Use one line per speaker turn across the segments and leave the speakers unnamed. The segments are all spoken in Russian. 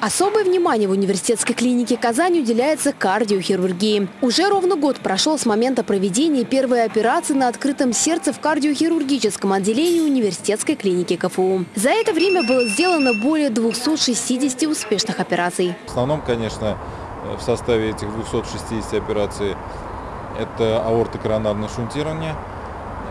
Особое внимание в университетской клинике Казани уделяется кардиохирургии. Уже ровно год прошел с момента проведения первой операции на открытом сердце в кардиохирургическом отделении университетской клиники КФУ. За это время было сделано более 260 успешных операций.
В основном, конечно, в составе этих 260 операций это аортокоронарное шунтирование,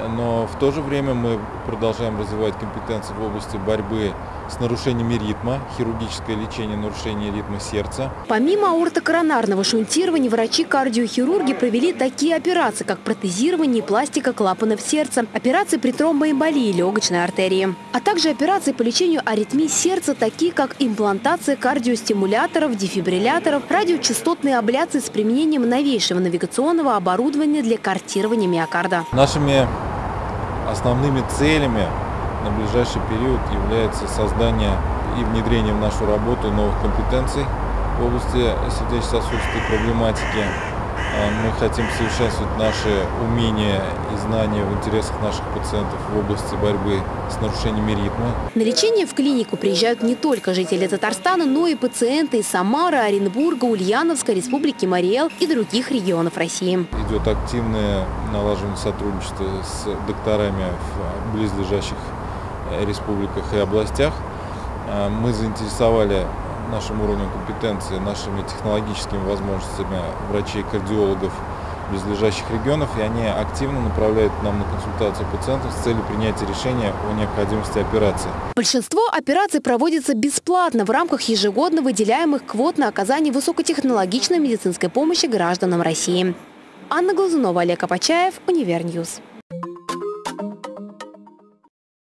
но в то же время мы продолжаем развивать компетенции в области борьбы с нарушениями ритма, хирургическое лечение нарушения ритма сердца.
Помимо аортокоронарного шунтирования, врачи-кардиохирурги провели такие операции, как протезирование и пластика клапанов сердца, операции при тромбоэмболии легочной артерии, а также операции по лечению аритмий сердца, такие как имплантация кардиостимуляторов, дефибрилляторов, радиочастотные абляции с применением новейшего навигационного оборудования для картирования миокарда.
Нашими основными целями на ближайший период является создание и внедрение в нашу работу новых компетенций в области сердечно-сосудистой проблематики. А, мы хотим совершенствовать наши умения и знания в интересах наших пациентов в области борьбы с нарушениями ритма.
На лечение в клинику приезжают не только жители Татарстана, но и пациенты из Самары, Оренбурга, Ульяновска, Республики Мариэл и других регионов России.
Идет активное налаживание сотрудничества с докторами в близлежащих республиках и областях. А, мы заинтересовали нашим уровнем компетенции, нашими технологическими возможностями врачей-кардиологов близлежащих регионов, и они активно направляют нам на консультацию пациентов с целью принятия решения о необходимости операции.
Большинство операций проводится бесплатно в рамках ежегодно выделяемых квот на оказание высокотехнологичной медицинской помощи гражданам России. Анна Глазунова, Олег Апачаев, Универньюз.